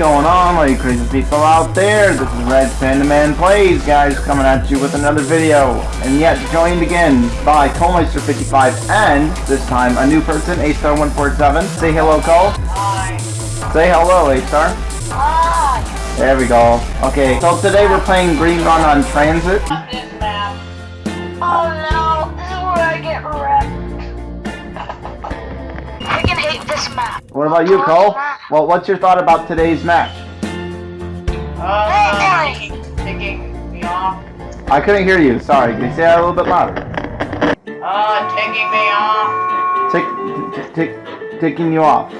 Going on, all you crazy people out there? This is Red Panda Man Plays, guys, coming at you with another video. And yet, joined again by Colmeister55 and, this time, a new person, A-Star147. Say hello, Cole. Hi. Say hello, A-Star. Hi. There we go. Okay, so today we're playing Green Run on TranZit. Love this map. Oh no, this is where I get wrecked. Freaking hate this map. What about you, Cole? Well, what's your thought about today's match? Uh, He me off. I couldn't hear you, sorry. Can you say that a little bit louder? Uh, ticking me off. Tick, tick, tick, ticking you off.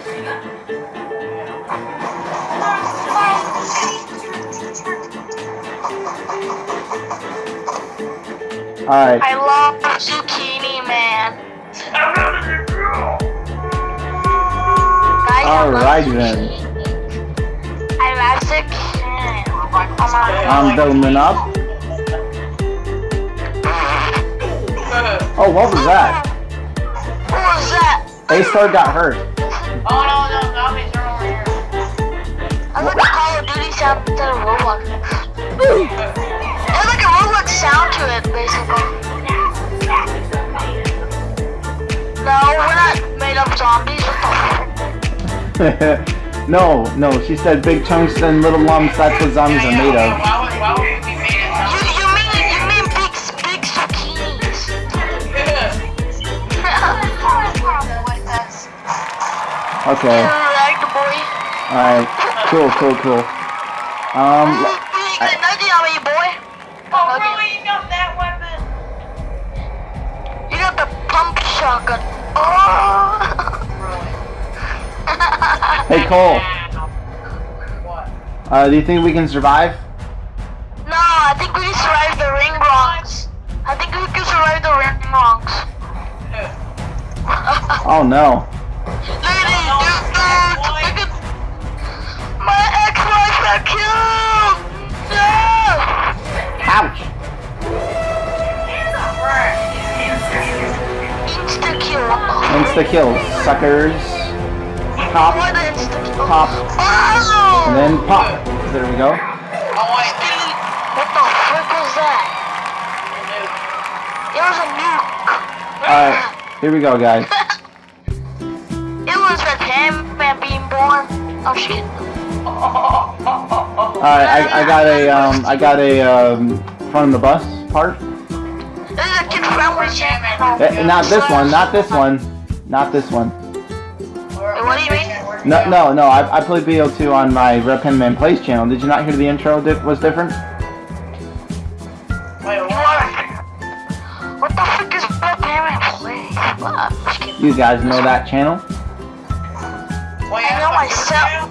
Alright, I love zucchini, man. Guys, I love alright then. I love zucchini. Oh I'm building up. Oh, what was that? Who was that? A-Star got hurt. oh no, no, zombies are over here. I like the Call of Duty sound instead of Roblox. There's like a Roblox sound to it, basically. No, we're not made up zombies. No, no, she said big chunks and little lumps, that's what zombies are made of. Why would, why would made of You, zombies? you mean you mean big big zucchinis? Okay, like the boy. alright, cool, cool, cool. Um, hey Cole, uh, do you think we can survive? no, I think we can survive the ring rocks. I think we can survive the ring rocks. Oh no. Look at these dudes, Look at my ex-wife got killed. No. Ouch! Insta kill. Insta kill, suckers. Pop, pop, and then pop. There we go. What the frick was that? It was a nuke. Alright, here we go, guys. It was a man being born. Oh shit. Alright, I, I got a, um, I got a, um, front of the bus part. This is a kid. Eh, not this one, not this one. Not this one. No, no, no, I, I played BO2 on my Red Panda Man Plays channel. Did you not hear the intro di was different? Wait, what? What the frick is Red Parent Play? What? Just kidding. You guys know that channel? Wait, I know myself.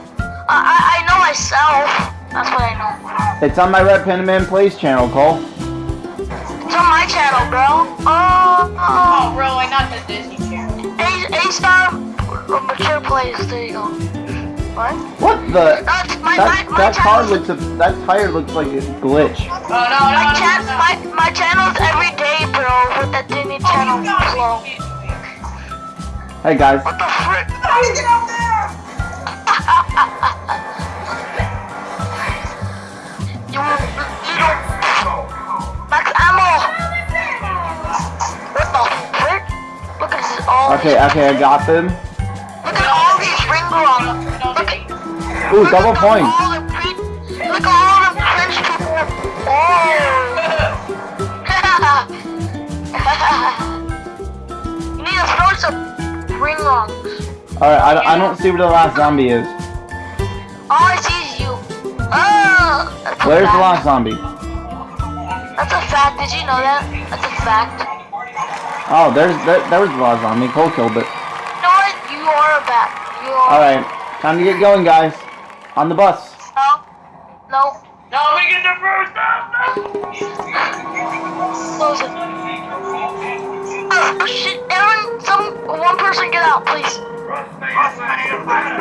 I, I, I know myself. That's what I know. It's on my Red Panda Man Plays channel, Cole. It's on my channel, bro. Oh, Oh, oh really? Not the Disney Channel. A, A star mature plays. There you go. What? What the? That's my, That, my, my that car looks, a, that tire looks like a glitch. Oh, no, no, My, no, chan- no, no. my, my channel's every day, bro, with that Disney Oh, Channel you got flow. Hey guys, What the frick? How did you get up there? You little max ammo. What the frick? Look at this all. okay, okay, I got them. Look Ooh, double point. All the pre- look at all the cringe people. Oh. you need to throw some ring grunts. Alright, I, don't- I don't see where the last zombie is. All I see is you. Oh, Where's the last zombie? That's a fact. Did you know that? That's a fact. Oh, there's there, there was the last zombie. Cole killed it. You know what? You are a bat. You are. Alright, time to get going, guys. On the bus. No. No. No, we get the first time. Close it. Oh shit! Aaron, some one person get out, please.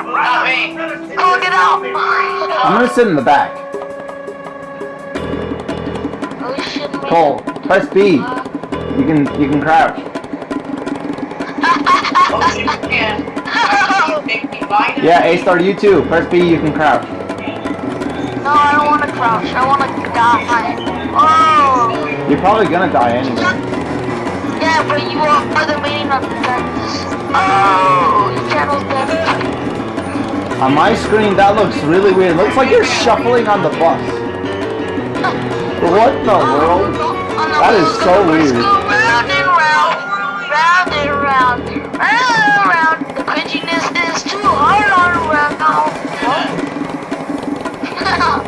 Not me. Go get out. I'm gonna sit in the back. Oh shit! man. Cole, press B. You can you can crouch. You can. take me by now? Yeah, A-Star, you too. Press B, you can crouch. No, I don't want to crouch. I want to die. Oh. You're probably gonna die anyway. Yeah, but you are the meaning of darkness. Oh, your channel's dead. On my screen, that looks really weird. Looks like you're shuffling on the bus. What the world? That is so weird.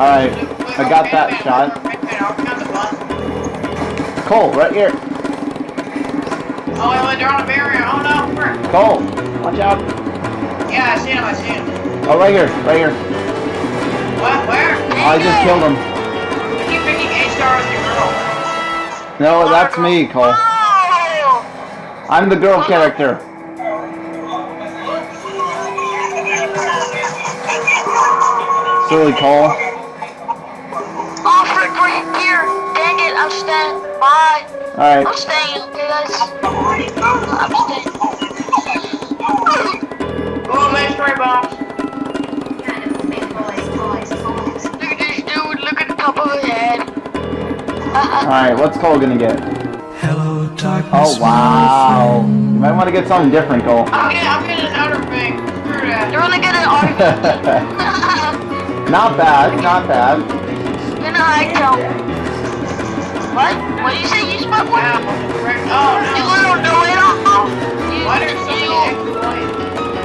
Alright, I got that shot. Cole, right here. Oh, wait, they're on a barrier. Oh, no. Where? Cole, watch out. Yeah, I see him, I see him. Oh, right here, right here. What? Where? I just killed him. You keep picking A-Star as your girl. No, that's me, Cole. I'm the girl character. Silly Cole. Alright, I'm staying, okay, guys? I'm staying. Go, let's try box. Look at this dude, look at the top of his head. alright, what's Cole gonna get? Hello, darkness. Oh, wow. You might want to get something different, Cole. I'm getting, I'm getting an outer thing. You're gonna get an argument. not bad, not bad. You're gonna hide jump. What? What do you say, oh. you smart one? Ow, frick. Oh, You no. little know-it-all. You, Why there's so you, extra lights?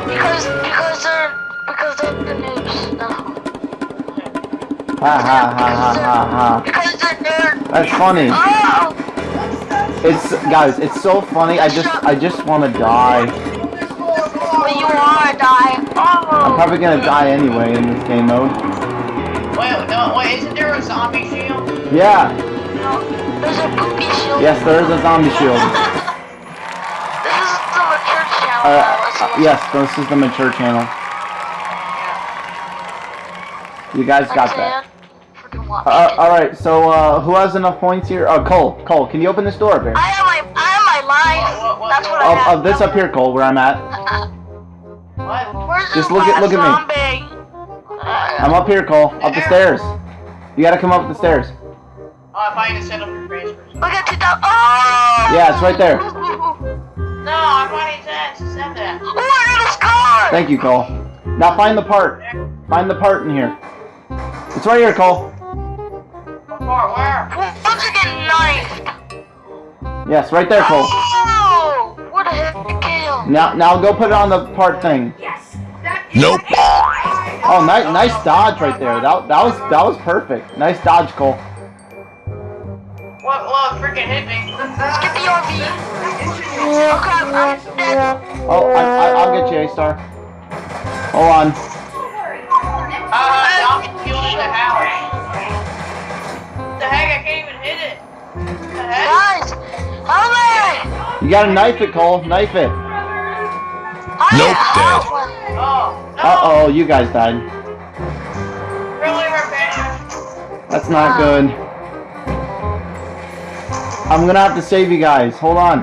because, because they're, because they're the noobs. No. Ha ha ha ha ha ha. Because they're nerds. That's funny. Oh! It's guys, it's so funny. I just I just want to die. But you are a die. Oh! I'm probably gonna die anyway in this game mode. Wait, no, wait, isn't there a zombie shield? Yeah. No, there's a poopy shield. Yes, there is a zombie shield. This is the mature channel. Uh, now, uh, yes, this is the mature channel. You guys got that. Uh, all right. So uh, who has enough points here? Oh, Cole. Cole, can you open this door up here? I have my, I have my life. What, what, That's what? what I have. oh, this up here, Cole, where I'm at. Where's Just look at- last look at me. Uh, I'm up here, Cole. Up the stairs. You gotta come up the stairs. Oh, I find to set up your transfers. Look at 2000. Oh! Yeah, it's right there. No, I'm finding sense to set that. Oh, I got a scar! Thank you, Cole. Now find the part. Find the part in here. It's right here, Cole. What for? Where? Once again, knifed. Yes, right there, Cole. Oh! What a hit kill. Now, now go put it on the part thing. Yes. Nope. Oh, nice, nice dodge right there. That, that was, that was perfect. Nice dodge, Cole. What? What? Freaking hit me. Let's get the RV. Oh crap, I'm dead. Oh, I, I, I'll get you, A star. Hold on. Uh, zombie killed in the house. The heck? I can't even hit it. What the heck? Guys, help me! You gotta knife it, Cole. Knife it. I Nope, dead. Oh, no. Uh oh, you guys died. Really, Rebecca? That's not good. I'm gonna have to save you guys. Hold on.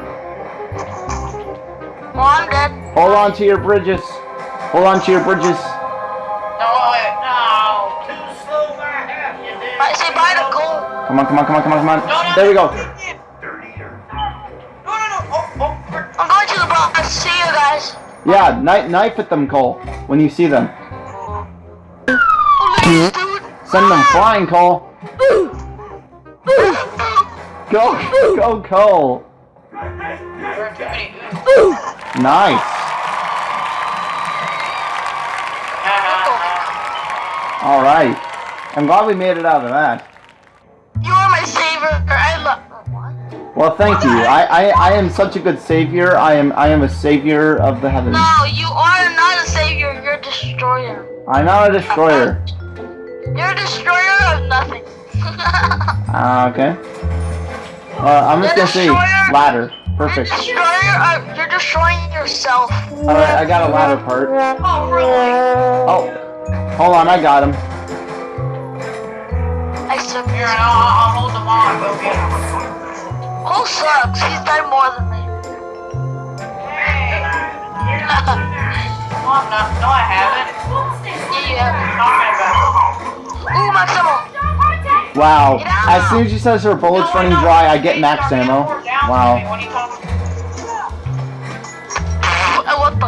Well, I'm dead. Hold on to your bridges. Hold on to your bridges. No, wait, no. Too slow back. You did. I say bye to Cole. Come on, come on, come on, come on, come on. no, There we go. No, no, no. Oh, oh. I'm going to the box. See you guys. Yeah, knife, knife at them, Cole, when you see them. Oh, look at this dude. Send them ah! flying, Cole. Go, go, Cole. There are too many ooze. Nice. All right. I'm glad we made it out of that. You are my savior. I love. Well, thank you. I, I, I am such a good savior. I am, I am a savior of the heavens. No, you are not a savior. You're a destroyer. I'm not a destroyer. You're a destroyer of nothing. Ah, okay. Uh, I'm just gonna say ladder. You're Perfect. destroyer of, You're destroying yourself. All right, I got a ladder part. Oh, really? Oh, hold on, I got him. I suck. Here, I'll, I'll hold them on. Go. Cole sucks. He's done more than me. Hey. Oh, No, I haven't. Yeah, you have. Talking. Ooh, max ammo. Wow. As soon as she says her bullets No, running know. dry, I get max ammo. getting more down to me Wow. When you talk. What the?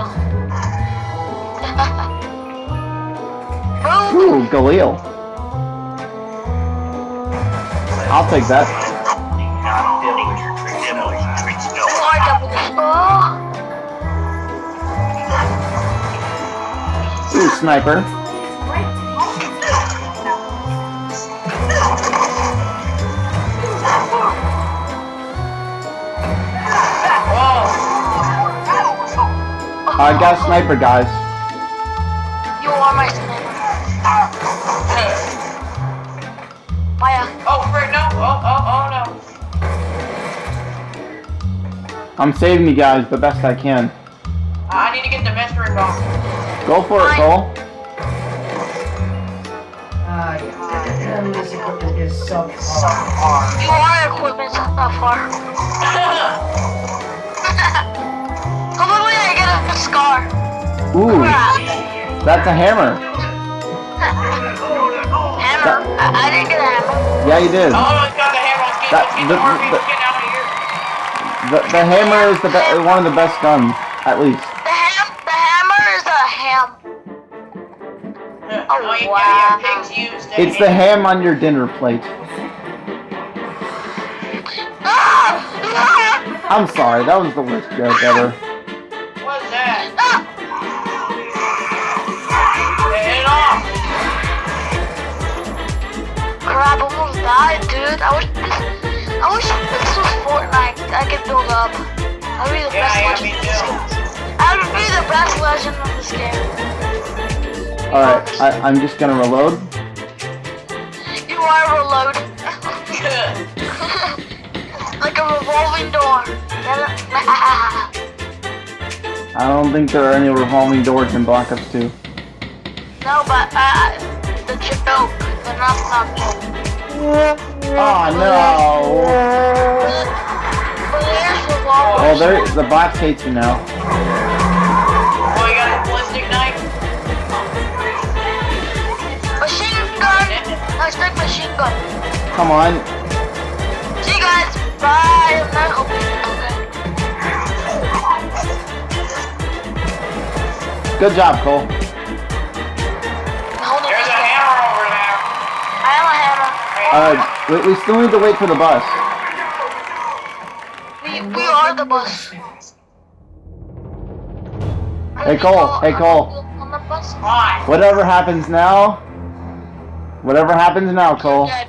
Ooh, Galil. I'll take that. More double this. Oh. Ooh, sniper. I got a sniper, guys. You are my sniper. Maya. Oh, frick, no. Oh, oh, oh, no. I'm saving you guys the best I can. I need to get the mystery box. Go for it, Cole. Ah, yeah. This equipment is so hard. You are equipment so far. Scar. Ooh, that's a hammer. Hammer. I, I didn't get a hammer. Yeah, you did. Oh, it's got the hammer. Let's That- let's the- the the- out of here. The, the hammer is the be- one of the best guns, at least. The ham. The hammer is a ham. Oh, yeah, wow. yeah, pigs use the It's the ham on your dinner plate. Ah! Ah! I'm sorry, that was the worst joke ever. Hit. Crap, almost died, dude. I wish this, I wish this was Fortnite. I could build up. I'd be the yeah, best yeah, legend. This game. I'd be the best legend of this game. All right, I, I'm just gonna reload. You are reload. like a revolving door. I don't think there are any revolving doors in Black Ops 2. No, but uh, the joke. The not joke. Oh no! But there's revolvers. Well, there, the blacks hate you now. Oh, you got a ballistic knife? Machine gun. Nice big machine gun. Come on. See you guys. Bye. I'm not. Okay. Good job, Cole. Uh, we, we still need to wait for the bus. We, we are the bus. Hey, Cole. Hey, Cole. On the bus. Why? Whatever happens now, whatever happens now, Cole. You're dead.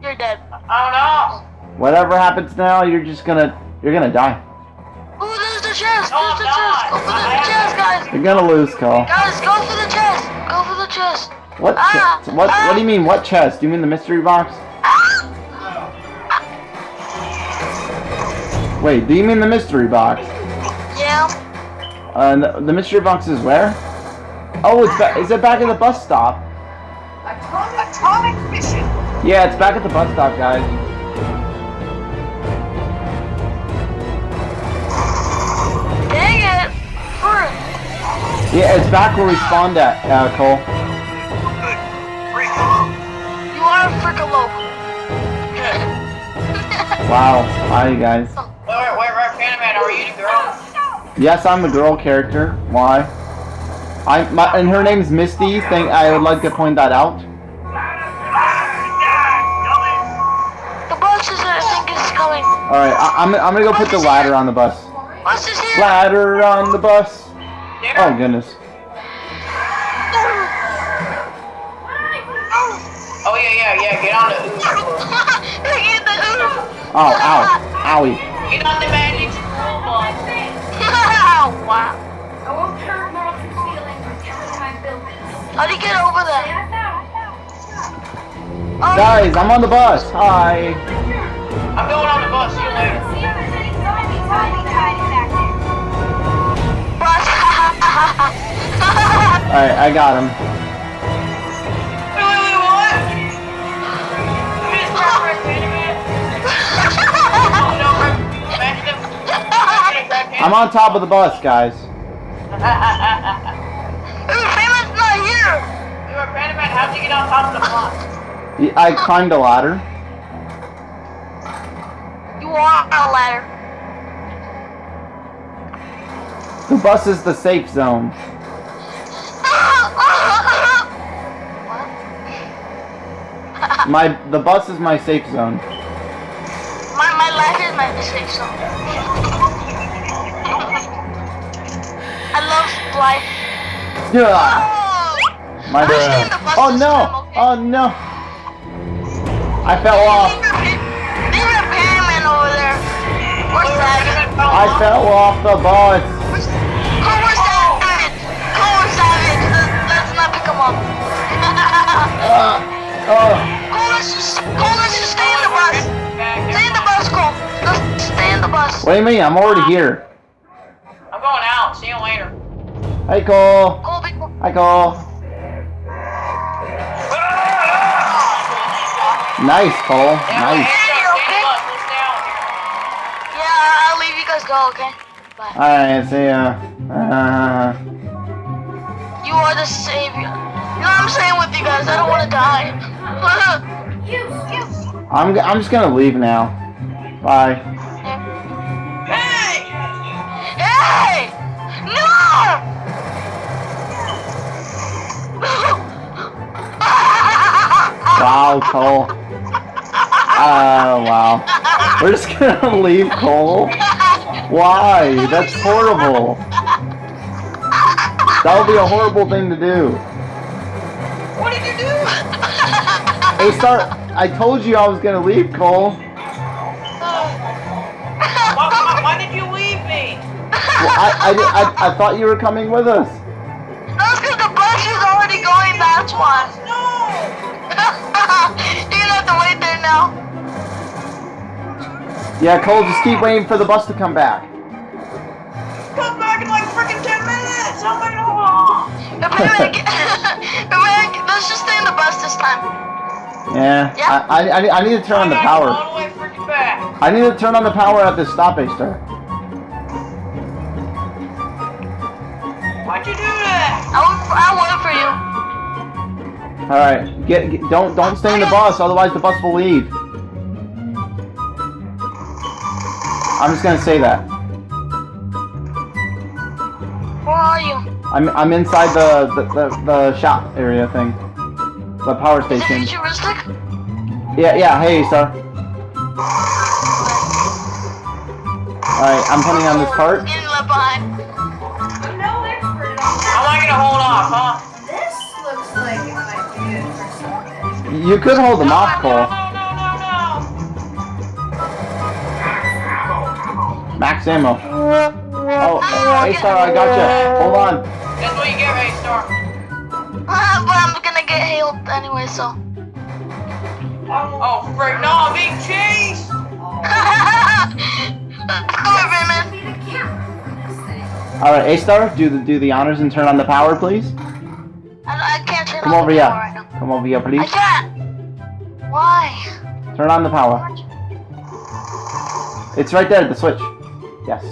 You're dead. Oh no. Whatever happens now, you're just gonna, you're gonna die. Ooh, there's the chest. There's the chest. Go for the chest, guys. You're gonna lose, Cole. Guys, go for the chest. Go for the chest. What? Ah, chest? What? What do you mean? What chest? Do you mean the mystery box? Ah! Wait, do you mean the mystery box? Yeah. Uh, the, the mystery box is where? Oh, it's is it back at the bus stop? Atomic mission. Yeah, it's back at the bus stop, guys. Dang it. Yeah, it's back where we spawned at, uh, Cole. Wow. Hi, guys. Wait, wait, wait, right, Panaman, are you the girl? Yes, I'm a girl character. Why? I my and her name's Misty. Think I would like to point that out. The bus is, I think, is coming. All right, I, I'm I'm gonna go put the ladder on the bus. Bus is here. Ladder on the bus. Dinner? Oh goodness. Oof. Oh, ow, owie. Get on the magic school bus. wow. I won't hurt Morrison's feelings with every time I build this. How do you get over there? Oh, Guys, I'm on the bus. Hi. I'm going on the bus, see you later. if there's any zombie hiding back there. bus. All right, I got him. I'm on top of the bus, guys. Payment's not here! You were Panda Man, how'd you get on top of the? Y- I climbed a ladder. You are on a ladder. The bus is the safe zone. My the bus is my safe zone. my, my life is my safe zone. I love life. Yeah. Oh! My I'm staying the bus Oh no! okay? Oh no! I fell off. Leave a Payment over there. Where's that? I fell off the bus. Where's, Cole, where's Savage? Where's Savage? Let's, let's not pick him up. Uh, oh. Cole, let's just, Cole, let's just stay in the bus. Stay in the bus, Cole. Let's stay in the bus. What do you mean? I'm already here. I'm going out. See you later. Hi Cole. Cole, big Cole. Hi Cole. Nice Cole. Nice. Okay? Yeah, I'll leave you guys go, okay? Bye. Alright, see ya. Uh, You are the savior. You know what I'm saying with you guys? I don't want to die. You, you. I'm, g- I'm just gonna leave now. Bye. Wow, Cole. Oh, wow. We're just gonna leave Cole? Why? That's horrible. That would be a horrible thing to do. What did you do? Hey, start. I told you I was gonna leave Cole. Oh. Why, why, why did you leave me? Well, I, I, I, I thought you were coming with us. Yeah, Cole, just keep waiting for the bus to come back. Come back in like freaking 10 minutes! Oh my god! Remember, remember, let's just stay in the bus this time. Yeah, Yeah. I, I, I need to turn on the I power. all the way freaking back. I need to turn on the power at this stoppage, sir. Why'd you do that? I'll, I'll wait for you. All right, get, get don't don't stay in the bus, otherwise the bus will leave. I'm just gonna say that. Where are you? I'm I'm inside the the, the, the shop area thing, the power Is it station. futuristic? Yeah yeah. Hey, sir. All right, I'm putting on this cart. Getting left behind. I'm no expert on How am I gonna hold off, huh? This looks like it might be good for something. You could hold them off, No, Cole. Max ammo. Oh, hey, star, I gotcha. Hold on. That's what you get, right, Star? Uh, but I'm gonna get healed anyway, so. Oh, frick, no, I'm being chased! Come here, Batman. Be the camera for this thing. All right, A star, do the do the honors and turn on the power, please. I, I can't turn Come on over the here. power right now. Come over here, I please. can't. Why? Turn on the power. It's right there, the switch. Yes.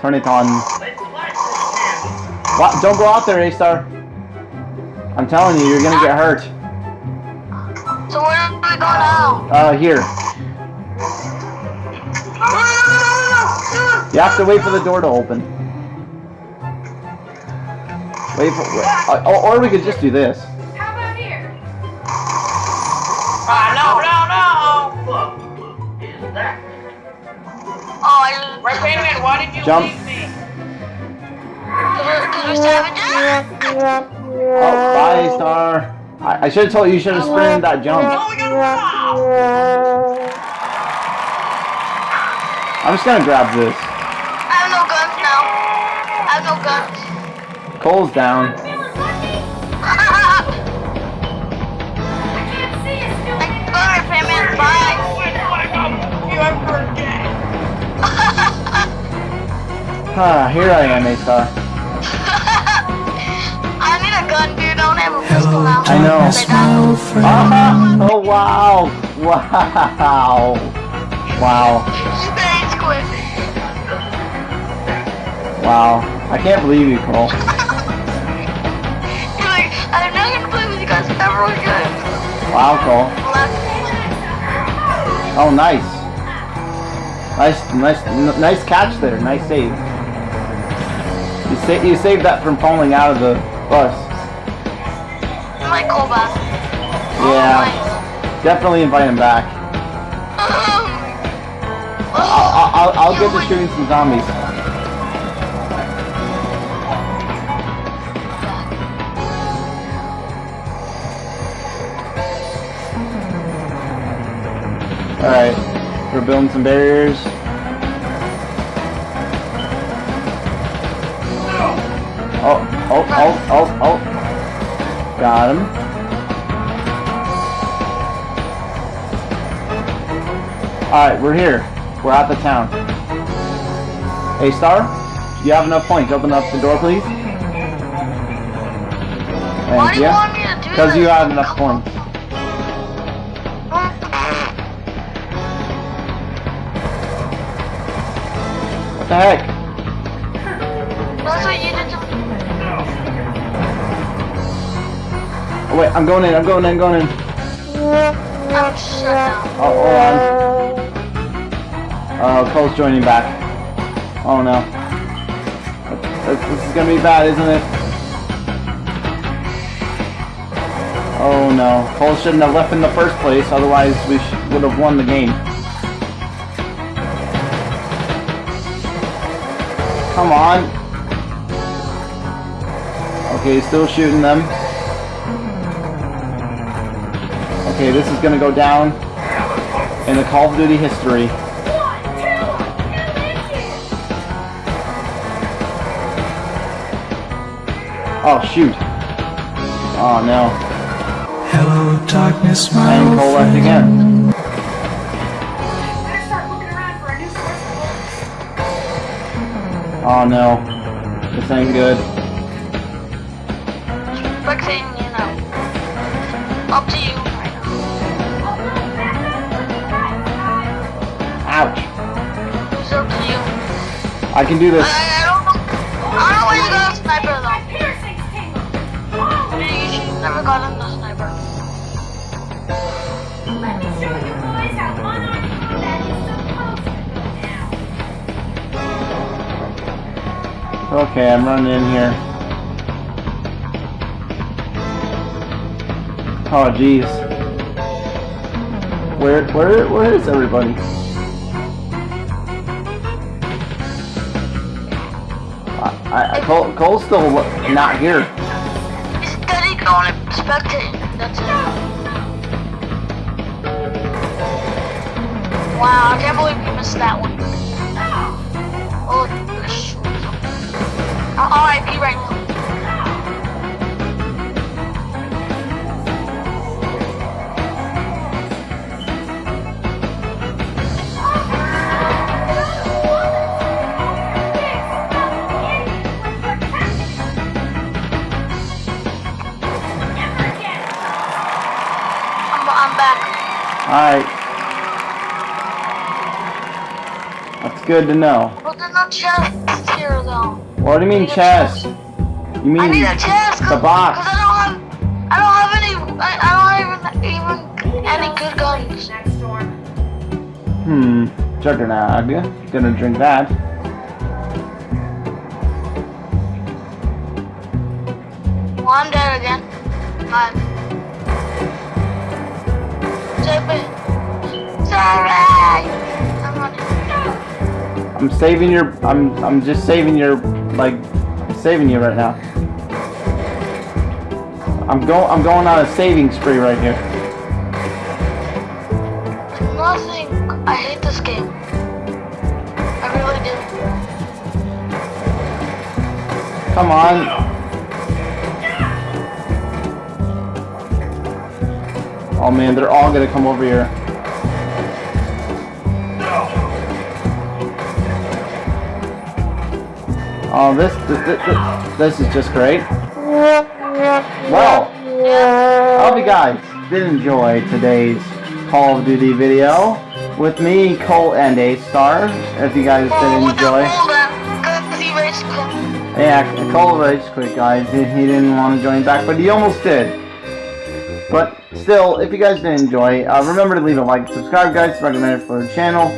Turn it on. What? Don't go out there, A star. I'm telling you, you're gonna get hurt. So where do we go now? Uh, here. You have to wait for the door to open. Wait for. Wait, uh, or we could just do this. Why did you Jump. leave me? Because we're savages? Oh, bye, star. I, I should have told you. You should have sprinted that jump. No, we gotta wow! I'm just gonna grab this. I have no guns now. I have no guns. Cole's down. Ah, here I am, A star. I need a gun, dude. I don't have a pistol now. I know. darkness, my friend. Ah, oh wow, wow, wow, Thanks, Quinn. wow. I can't believe you, Cole. You're like, I'm not gonna play with you guys ever again. Wow, Cole. Oh, nice. Nice, nice, nice catch there. Nice save. You sa- you saved that from falling out of the bus. My Cole back. Yeah, oh, definitely invite him back. Oh, I'll, I'll, I'll oh, get to shooting some zombies. Alright, we're building some barriers. Oh, oh, oh. Got him. Alright, we're here. We're at the town. Hey, Star, do you have enough points? Open up the door, please. Thank do you want me to do Because you have enough points. What the heck? That's what you did Oh, wait, I'm going in, I'm going in, going in. I'm shut down. Oh, hold on. Uh, oh, Cole's joining back. Oh no. This, this is gonna be bad, isn't it? Oh no. Cole shouldn't have left in the first place, otherwise we would have won the game. Come on. Okay, still shooting them. Okay, this is gonna go down in the Call of Duty history. Oh shoot. Oh no. Hello, darkness, my And left again. Better start looking around for a new source of Oh no. This ain't good. I can do this. I, I don't know. I don't know where you got a sniper though. My piercings tingle. Maybe you should never gotten the sniper. Let me show you boys how unarmed combat is supposed to go down. Okay, I'm running in here. Oh jeez. Where where where is everybody? I, I Cole, Cole's still not here. He's steady going spectating. That's it. Wow, I can't believe you missed that one. Oh, gosh. Uh, RIP right That's good to know. But there's no chest here though. What do you mean chest? You I mean need a chest the box? because I don't have I don't have any I, I don't even even any good guns. Next door. Hmm. Juggernaut. Gonna drink that. Well, I'm dead again. Save me. Sorry. I'm saving your. I'm. I'm just saving your. Like, saving you right now. I'm go. I'm going on a saving spree right here. Nothing. I hate this game. I really do. Come on. Oh man, they're all gonna come over here. Oh, this this, this, this is just great. Well, I hope you guys did enjoy today's Call of Duty video with me, Cole, and A Star. If you guys did enjoy. Yeah, Cole Rage quit, guys. He, he didn't want to join back, but he almost did. But still, if you guys did enjoy, uh, remember to leave a like, subscribe, guys. Recommend it for the channel.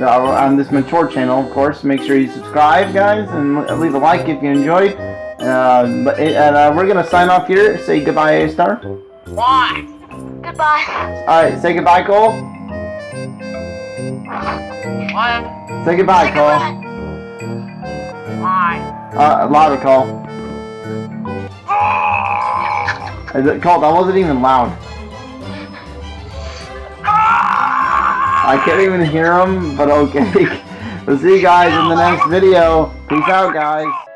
Uh, on this mature channel, of course. Make sure you subscribe, guys, and leave a like if you enjoyed. Uh, but and uh, we're gonna sign off here. Say goodbye, A Star. Why? Goodbye. All right, say goodbye, Cole. What? Say goodbye, Say Cole. goodbye. Why? Uh, louder, Cole. Is it Cole? That wasn't even loud. I can't even hear them, but okay. we'll see you guys in the next video. Peace out, guys.